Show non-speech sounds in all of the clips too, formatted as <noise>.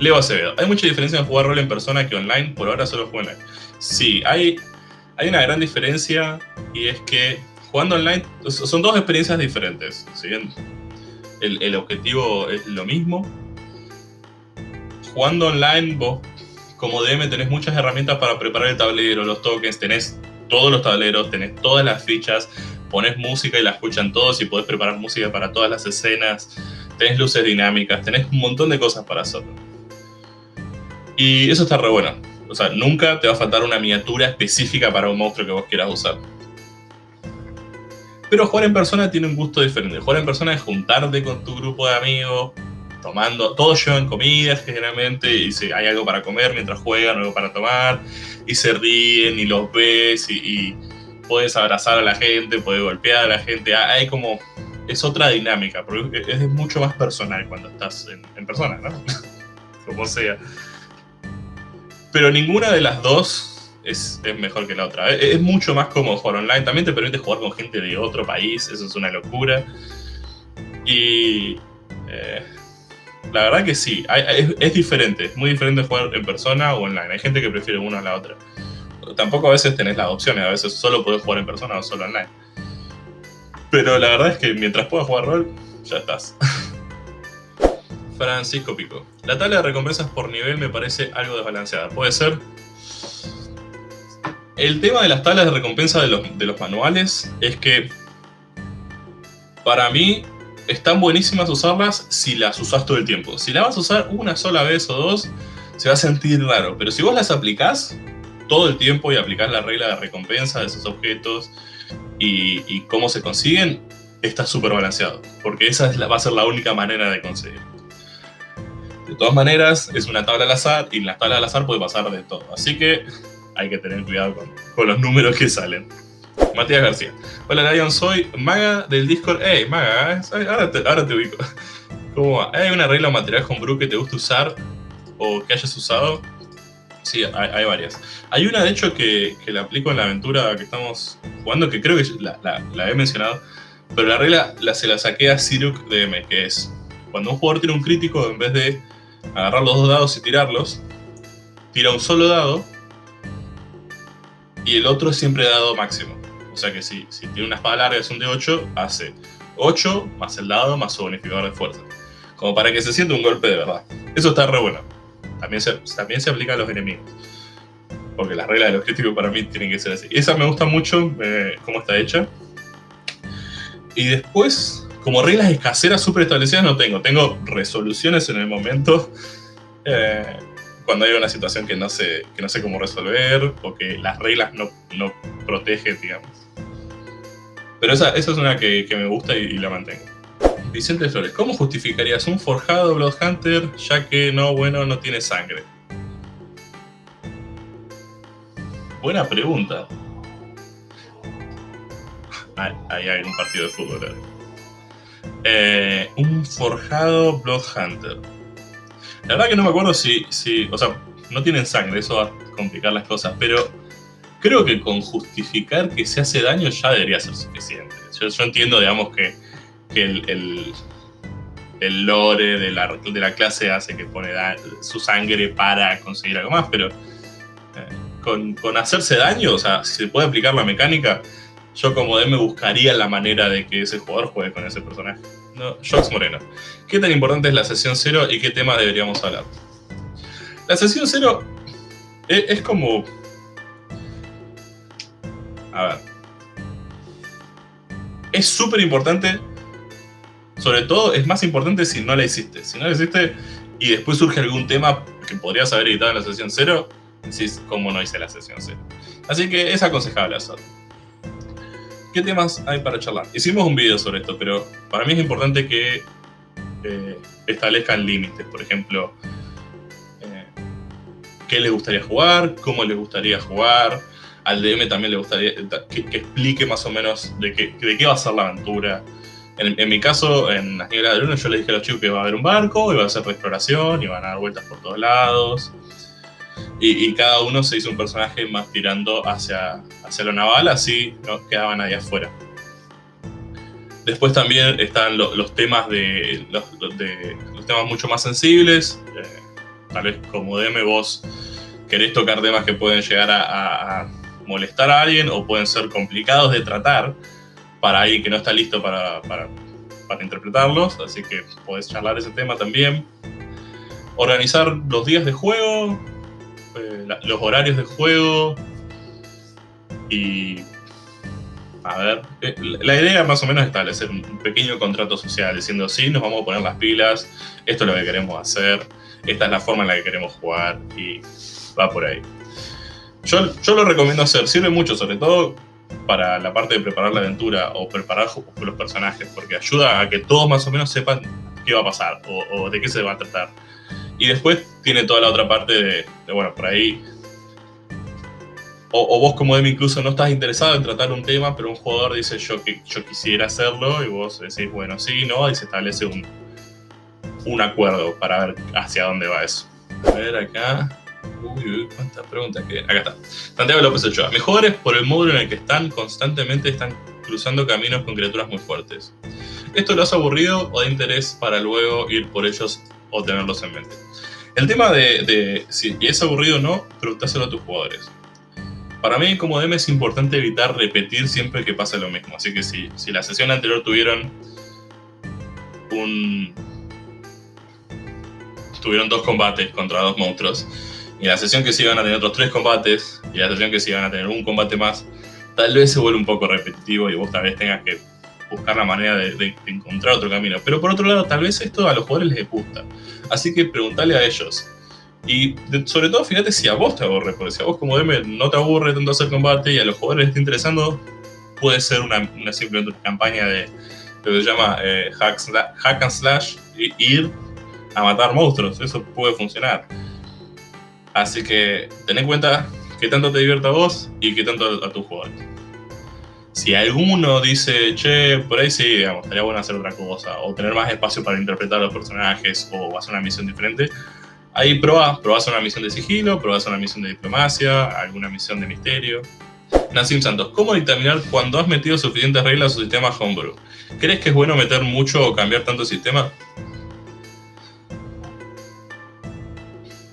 Leo Acevedo. Hay mucha diferencia en jugar rol en persona que online. Por ahora solo juego online. Sí, hay, hay una gran diferencia y es que jugando online son dos experiencias diferentes. Si bien el, el objetivo es lo mismo, jugando online vos como DM tenés muchas herramientas para preparar el tablero, los tokens, tenés todos los tableros, tenés todas las fichas, pones música y la escuchan todos y podés preparar música para todas las escenas, tenés luces dinámicas, tenés un montón de cosas para hacerlo. Y eso está re bueno. O sea, nunca te va a faltar una miniatura específica para un monstruo que vos quieras usar. Pero jugar en persona tiene un gusto diferente. Jugar en persona es juntarte con tu grupo de amigos, tomando, todos llevan comidas generalmente y si hay algo para comer mientras juegan, algo para tomar, y se ríen y los ves y, puedes abrazar a la gente, puedes golpear a la gente, ah, hay como, es otra dinámica, porque es mucho más personal cuando estás en, persona, ¿no? <laughs> como sea. Pero ninguna de las dos es, es, mejor que la otra. Es, mucho más cómodo jugar online. También te permite jugar con gente de otro país. Eso es una locura. Y eh, la verdad que sí, es, diferente, es muy diferente jugar en persona o online. Hay gente que prefiere una a la otra. Tampoco a veces tenés las opciones, a veces solo podés jugar en persona o solo online. Pero la verdad es que mientras puedas jugar rol, ya estás. <laughs> Francisco Pico. La tabla de recompensas por nivel me parece algo desbalanceada. ¿Puede ser? El tema de las tablas de recompensa de los, de los manuales es que para mí están buenísimas usarlas si las usas todo el tiempo. Si las vas a usar una sola vez o dos, se va a sentir raro. Pero si vos las aplicás todo el tiempo y aplicás la regla de recompensa de esos objetos y, cómo se consiguen, está súper balanceado. Porque esa es va a ser la única manera de conseguir. De todas maneras, es una tabla al azar y en la tabla al azar puede pasar de todo. Así que hay que tener cuidado con, los números que salen. Matías García. Hola Lion, soy Maga del Discord. Hey, Maga, ¿eh? ahora te, ubico. ¿Cómo va? ¿Hay una regla o material homebrew que te guste usar o que hayas usado? Sí, hay, varias. Hay una, de hecho, que, que, la aplico en la aventura que estamos jugando, que creo que la, he mencionado, pero la regla la, se la saqué a Siruk DM, que es cuando un jugador tiene un crítico, en vez de agarrar los dos dados y tirarlos, tira un solo dado y el otro es siempre dado máximo. O sea que si, tiene una espada larga es un de 8, hace 8 más el dado más su bonificador de fuerza. Como para que se sienta un golpe de verdad. Eso está re bueno. También se, también se aplica a los enemigos. Porque las reglas de los críticos para mí tienen que ser así. Esa me gusta mucho eh, cómo está hecha. Y después, como reglas escaseras súper establecidas no tengo. Tengo resoluciones en el momento. Eh, cuando hay una situación que no sé, que no sé cómo resolver o que las reglas no, no protegen, digamos. Pero esa, esa es una que, que me gusta y, la mantengo. Vicente Flores, ¿cómo justificarías un forjado Bloodhunter ya que no, bueno, no tiene sangre? Buena pregunta. Ahí hay un partido de fútbol. Eh, un forjado Bloodhunter. La verdad que no me acuerdo si, si, o sea, no tienen sangre, eso va a complicar las cosas, pero creo que con justificar que se hace daño ya debería ser suficiente. Yo, entiendo, digamos, que, el, el, lore de la, de la, clase hace que pone su sangre para conseguir algo más, pero eh, con, con, hacerse daño, o sea, si se puede aplicar la mecánica, yo como DM buscaría la manera de que ese jugador juegue con ese personaje. No, Jox Moreno. ¿Qué tan importante es la sesión cero y qué tema deberíamos hablar? La sesión cero es, como... A ver. Es súper importante. Sobre todo, es más importante si no la hiciste. Si no la hiciste y después surge algún tema que podrías haber editado en la sesión cero, decís, ¿cómo no hice la sesión cero? Así que es aconsejable hacerlo. ¿Qué temas hay para charlar? Hicimos un video sobre esto, pero para mí es importante que eh, establezcan límites. Por ejemplo, eh, qué les gustaría jugar, cómo les gustaría jugar. Al DM también le gustaría que, explique más o menos de qué, de qué va a ser la aventura. En, mi caso, en las nieblas de luna, yo les dije a los chicos que va a haber un barco, y va a ser exploración, y van a dar vueltas por todos lados. Y, cada uno se hizo un personaje más tirando hacia, hacia lo naval, así no quedaban ahí afuera. Después también están los temas de los, temas mucho más sensibles, eh, tal vez como DM vos querés tocar temas que pueden llegar a, molestar a alguien o pueden ser complicados de tratar para alguien que no está listo para, para, interpretarlos, así que podés charlar ese tema también. Organizar los días de juego, eh, los horarios de juego y a ver, eh, la idea más o menos es establecer un pequeño contrato social, diciendo, sí, nos vamos a poner las pilas, esto es lo que queremos hacer, esta es la forma en la que queremos jugar y va por ahí. Yo, yo lo recomiendo hacer, sirve mucho, sobre todo para la parte de preparar la aventura o preparar los personajes, porque ayuda a que todos más o menos sepan qué va a pasar o, de qué se va a tratar. Y después tiene toda la otra parte de, bueno, por ahí o, vos como DM incluso no estás interesado en tratar un tema, pero un jugador dice yo, yo quisiera hacerlo y vos decís, bueno, sí, no, y se establece un, un acuerdo para ver hacia dónde va eso. A ver acá. Uy, uy, cuántas preguntas que. Acá está. Santiago López Ochoa. Mis jugadores, por el módulo en el que están, constantemente están cruzando caminos con criaturas muy fuertes. ¿Esto lo has aburrido o de interés para luego ir por ellos o tenerlos en mente? El tema de, de si es aburrido o no, preguntáselo a tus jugadores. Para mí como DM es importante evitar repetir siempre que pasa lo mismo. Así que si, si la sesión anterior tuvieron un... Tuvieron dos combates contra dos monstruos. Y la sesión que se iban a tener otros tres combates. Y la sesión que se iban a tener un combate más. Tal vez se vuelve un poco repetitivo y vos tal vez tengas que buscar la manera de, encontrar otro camino. Pero por otro lado, tal vez esto a los jugadores les gusta. Así que preguntale a ellos y sobre todo, fíjate si a vos te aburre, porque si a vos como DM no te aburre tanto hacer combate y a los jugadores les está interesando, puede ser una, una simplemente campaña de lo que se llama eh, hack, and slash, y ir a matar monstruos. Eso puede funcionar. Así que ten en cuenta que tanto te divierta a vos y que tanto a tus jugadores. Si alguno dice, che, por ahí sí, digamos, estaría bueno hacer otra cosa, o tener más espacio para interpretar a los personajes, o hacer una misión diferente, Ahí probás, probás una misión de sigilo, probás una misión de diplomacia, alguna misión de misterio. Nassim Santos, ¿cómo determinar cuando has metido suficientes reglas a su sistema homebrew? ¿Crees que es bueno meter mucho o cambiar tanto el sistema?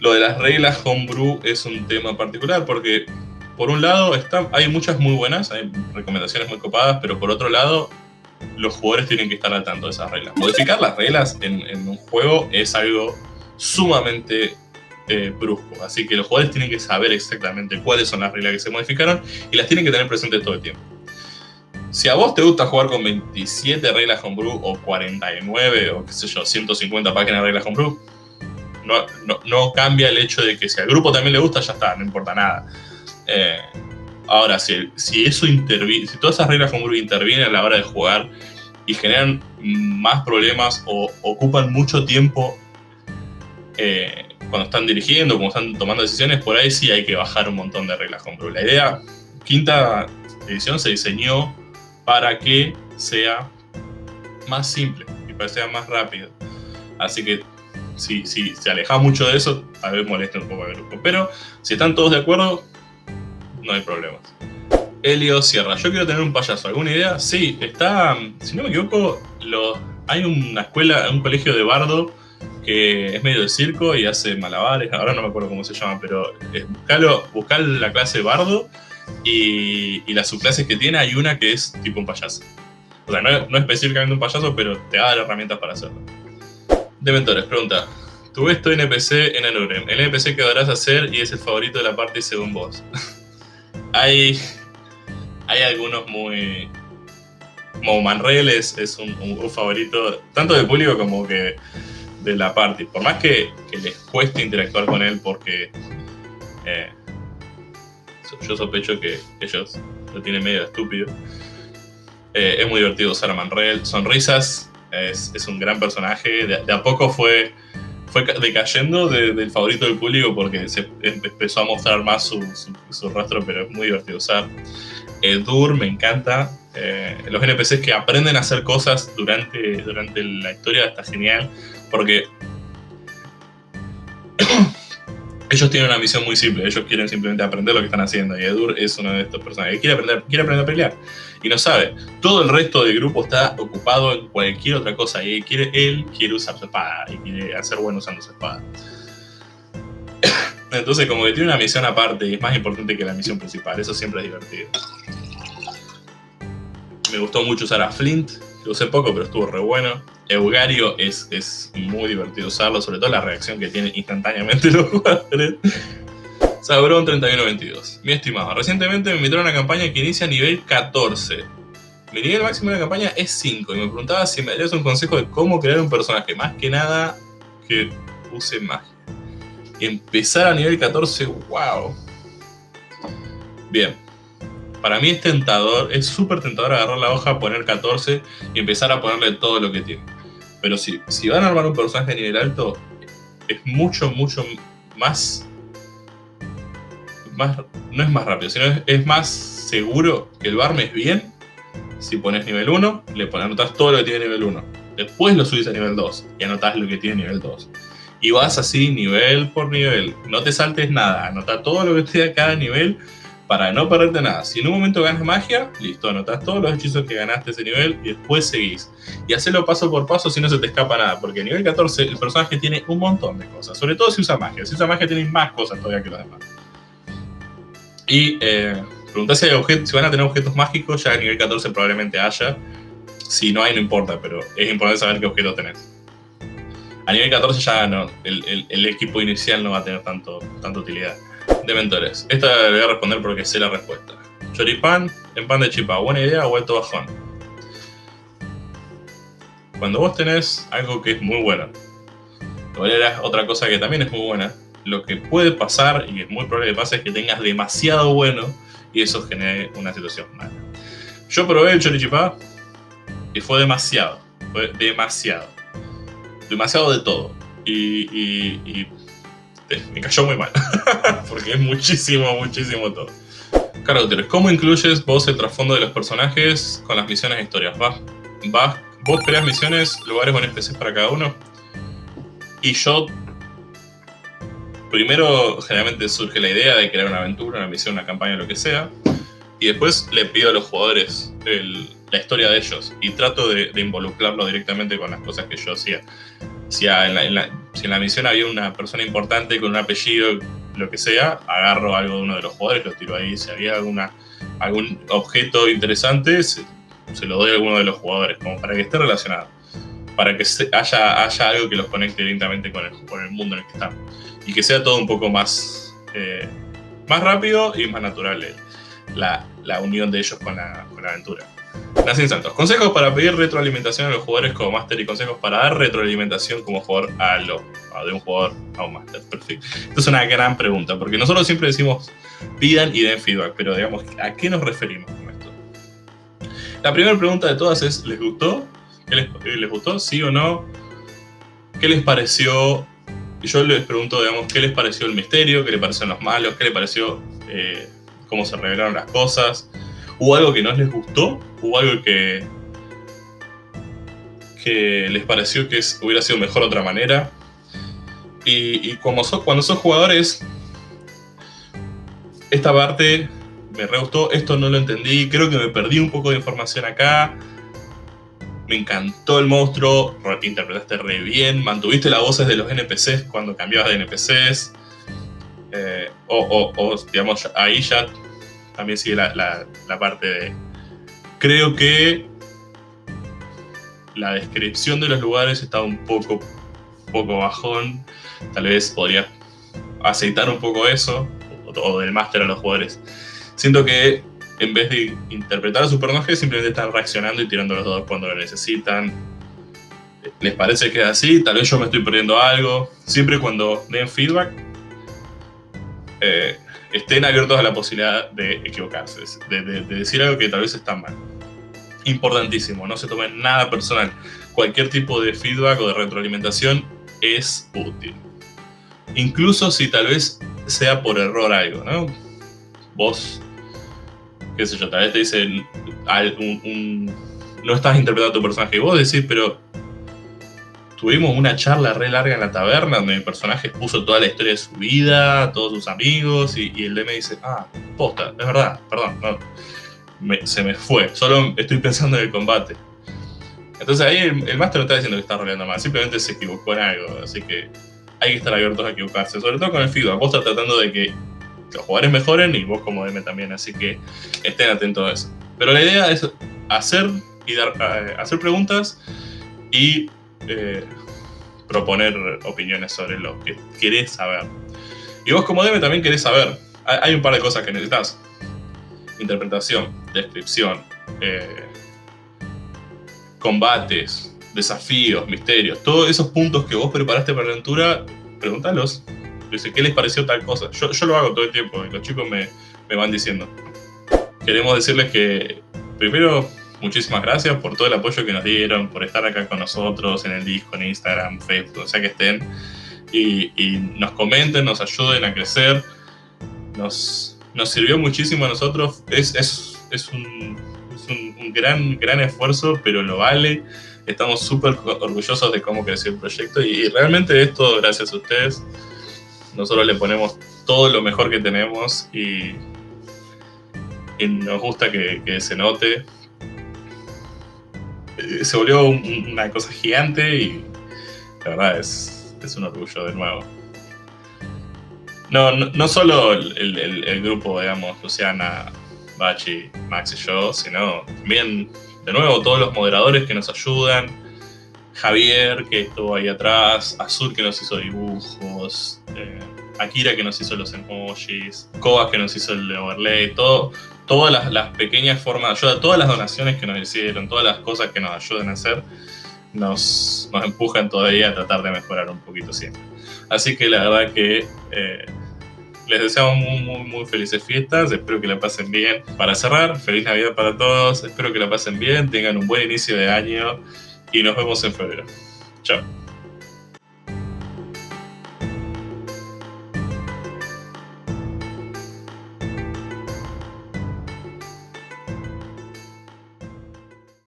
Lo de las reglas homebrew es un tema particular porque, por un lado, está, hay muchas muy buenas, hay recomendaciones muy copadas, pero por otro lado, los jugadores tienen que estar al tanto de esas reglas. Modificar las reglas en, un juego es algo sumamente eh, brusco. Así que los jugadores tienen que saber exactamente cuáles son las reglas que se modificaron y las tienen que tener presentes todo el tiempo. Si a vos te gusta jugar con 27 reglas con Brew o 49 o qué sé yo, 150 páginas de reglas con Brew, no, no, cambia el hecho de que si al grupo también le gusta, ya está, no importa nada. Eh, ahora, si, si eso interviene, si todas esas reglas Brew intervienen a la hora de jugar y generan más problemas o ocupan mucho tiempo eh, cuando están dirigiendo, cuando están tomando decisiones, por ahí sí hay que bajar un montón de reglas con La idea, quinta edición se diseñó para que sea más simple y para que sea más rápido. Así que si, si se aleja mucho de eso, a vez molesta un poco al grupo. Pero si están todos de acuerdo, no hay problemas. Helio Sierra, yo quiero tener un payaso. ¿Alguna idea? Sí, está, si no me equivoco, lo, hay una escuela, un colegio de bardo que es medio de circo y hace malabares, ahora no me acuerdo cómo se llama, pero es buscalo, buscar la clase bardo y, las subclases que tiene, hay una que es tipo un payaso. O sea, no, no específicamente un payaso, pero te da las herramientas para hacerlo. Dementores, pregunta. Tú ves tu NPC en Anurem. El NPC que adorás hacer y es el favorito de la parte según vos. <laughs> hay, hay algunos muy... Como Manrel es, un, favorito tanto de público como que de la parte. Por más que, les cueste interactuar con él porque eh, yo sospecho que ellos lo tienen medio estúpido. Eh, es muy divertido usar a Manrel. Sonrisas es, un gran personaje. De, a poco fue, fue decayendo del favorito del público porque se empezó a mostrar más su, su, rastro, pero es muy divertido usar. Dur me encanta. Eh, los NPCs que aprenden a hacer cosas durante, durante la historia está genial porque ellos tienen una misión muy simple, ellos quieren simplemente aprender lo que están haciendo y Edur es uno de estos personajes que quiere aprender, quiere aprender a pelear y no sabe. Todo el resto del grupo está ocupado en cualquier otra cosa y quiere, él quiere usar su espada y quiere hacer bueno usando su espada. <coughs> Entonces como que tiene una misión aparte y es más importante que la misión principal, eso siempre es divertido. Me gustó mucho usar a Flint, lo usé poco pero estuvo re bueno. Eugario es, es muy divertido usarlo, sobre todo la reacción que tiene instantáneamente <laughs> los jugadores. Sauron 3122. Mi estimado, recientemente me invitaron a una campaña que inicia a nivel 14. Mi nivel máximo de la campaña es 5 y me preguntaba si me darías un consejo de cómo crear un personaje. Más que nada que use magia. Empezar a nivel 14, wow. Bien. Para mí es tentador, es súper tentador agarrar la hoja, poner 14 y empezar a ponerle todo lo que tiene. Pero si, si van a armar un personaje de nivel alto, es mucho, mucho más no es más rápido, sino es, más seguro que el es bien si pones nivel 1, le pones, anotas todo lo que tiene nivel 1. Después lo subís a nivel 2 y anotas lo que tiene nivel 2. Y vas así nivel por nivel. No te saltes nada, anota todo lo que esté a cada nivel para no perderte nada. Si en un momento ganas magia, listo, anotas todos los hechizos que ganaste ese nivel y después seguís. Y hacelo paso por paso si no se te escapa nada, porque a nivel 14 el personaje tiene un montón de cosas, sobre todo si usa magia. Si usa magia tiene más cosas todavía que los demás. Y eh, si, si van a tener objetos mágicos, ya a nivel 14 probablemente haya. Si no hay, no importa, pero es importante saber qué objeto tenés. A nivel 14 ya no, el, equipo inicial no va a tener tanto, tanta utilidad. Dementores. Esta le voy a responder porque sé la respuesta. Choripan en pan de chipa. ¿Buena idea o vuelto bajón? Cuando vos tenés algo que es muy bueno, otra cosa que también es muy buena, lo que puede pasar, y es muy probable que pase, es que tengas demasiado bueno y eso genere una situación mala. Yo probé el chorichipá y fue demasiado, fue demasiado. Demasiado de todo. Y, me cayó muy mal, <laughs> porque es muchísimo, muchísimo todo. Caracteres, ¿cómo incluyes vos el trasfondo de los personajes con las misiones e historias? ¿Vas, vos creas misiones, lugares o NPCs para cada uno? Y yo primero generalmente surge la idea de crear una aventura, una misión, una campaña, lo que sea, y después le pido a los jugadores la historia de ellos y trato de, involucrarlo directamente con las cosas que yo hacía. Si en, la, misión había una persona importante con un apellido, lo que sea, agarro algo de uno de los jugadores, lo tiro ahí. Si había alguna, algún objeto interesante, se, lo doy a alguno de los jugadores, como para que esté relacionado. Para que haya, haya algo que los conecte directamente con el, con el mundo en el que están y que sea todo un poco más, eh, más rápido y más natural eh, la, la, unión de ellos con la, con la aventura. Nacen Santos. Consejos para pedir retroalimentación a los jugadores como Master y consejos para dar retroalimentación como jugador a lo de un jugador a un Master. Perfecto. Esto es una gran pregunta, porque nosotros siempre decimos pidan y den feedback, pero digamos, ¿a qué nos referimos con esto? La primera pregunta de todas es, ¿les gustó? ¿Qué les, gustó? ¿Sí o no? ¿Qué les pareció yo les pregunto, digamos, qué les pareció el misterio, qué les parecieron los malos, qué les pareció eh, cómo se revelaron las cosas. ¿Hubo algo que no les gustó? ¿Hubo algo que, que les pareció que hubiera sido mejor de otra manera? Y, como cuando sos jugadores, esta parte me re gustó, esto no lo entendí, creo que me perdí un poco de información acá, me encantó el monstruo, interpretaste re bien, mantuviste las voces de los NPCs cuando cambiabas de NPCs. Eh, o, digamos, ahí ya también sigue la, parte de... Creo que la descripción de los lugares está un poco, poco bajón. Tal vez podría aceitar un poco eso, o, del máster a los jugadores. Siento que en vez de interpretar a su personaje, simplemente están reaccionando y tirando los dados cuando lo necesitan. ¿Les parece que es así? Tal vez yo me estoy perdiendo algo. Siempre cuando den feedback, eh, estén abiertos a la posibilidad de equivocarse, de, decir algo que tal vez está mal. Importantísimo, no se tomen nada personal. Cualquier tipo de feedback o de retroalimentación es útil. Incluso si tal vez sea por error algo, ¿no? Vos qué sé yo, tal vez te dicen, no estás interpretando a tu personaje. Y vos decís, pero tuvimos una charla re larga en la taberna donde mi personaje expuso toda la historia de su vida, todos sus amigos, y, el DM dice, ah, posta, es verdad, perdón, se me fue, solo estoy pensando en el combate. Entonces ahí el, el máster no está diciendo que está roleando mal, simplemente se equivocó en algo, así que hay que estar abiertos a equivocarse, sobre todo con el feedback. Vos estás tratando de que los jugadores mejoren y vos como DM también, así que estén atentos a eso. Pero la idea es hacer y dar, eh, hacer preguntas y eh, proponer opiniones sobre lo que querés saber. Y vos como DM también querés saber. Hay un par de cosas que necesitas. Interpretación, descripción, eh, combates, desafíos, misterios, todos esos puntos que vos preparaste para la aventura, pregúntalos. Dice, ¿qué les pareció tal cosa? Yo, yo lo hago todo el tiempo y los chicos me, me van diciendo. Queremos decirles que, primero, muchísimas gracias por todo el apoyo que nos dieron, por estar acá con nosotros en el disco, en Instagram, Facebook, o sea que estén. Y, nos comenten, nos ayuden a crecer. Nos, nos sirvió muchísimo a nosotros. Es, es, es, un, es un, gran, gran esfuerzo, pero lo vale. Estamos súper orgullosos de cómo creció el proyecto y, realmente esto gracias a ustedes. Nosotros le ponemos todo lo mejor que tenemos y, nos gusta que, se note se volvió un, una cosa gigante y la verdad es, es un orgullo de nuevo. No, no, solo el, el, grupo, digamos, Luciana, Bachi, Max y yo, sino también, de nuevo, todos los moderadores que nos ayudan, Javier, que estuvo ahí atrás, Azul, que nos hizo dibujos, eh, Akira, que nos hizo los emojis, Koa, que nos hizo el overlay, todo, todas las, pequeñas formas de ayuda, todas las donaciones que nos hicieron, todas las cosas que nos ayudan a hacer, nos, nos empujan todavía a tratar de mejorar un poquito siempre. Así que la verdad que eh, les deseamos muy, muy, muy felices fiestas, espero que la pasen bien. Para cerrar, feliz Navidad para todos, espero que la pasen bien, tengan un buen inicio de año y nos vemos en febrero. Chao.